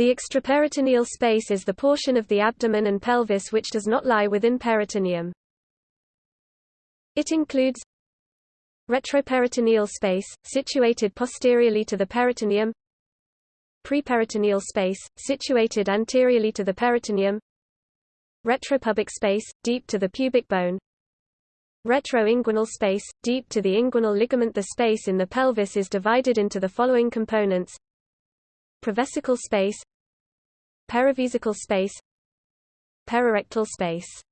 The extraperitoneal space is the portion of the abdomen and pelvis which does not lie within peritoneum. It includes retroperitoneal space, situated posteriorly to the peritoneum preperitoneal space, situated anteriorly to the peritoneum retropubic space, deep to the pubic bone retroinguinal space, deep to the inguinal ligament The space in the pelvis is divided into the following components Perivesical space. Perivesical space. Perirectal space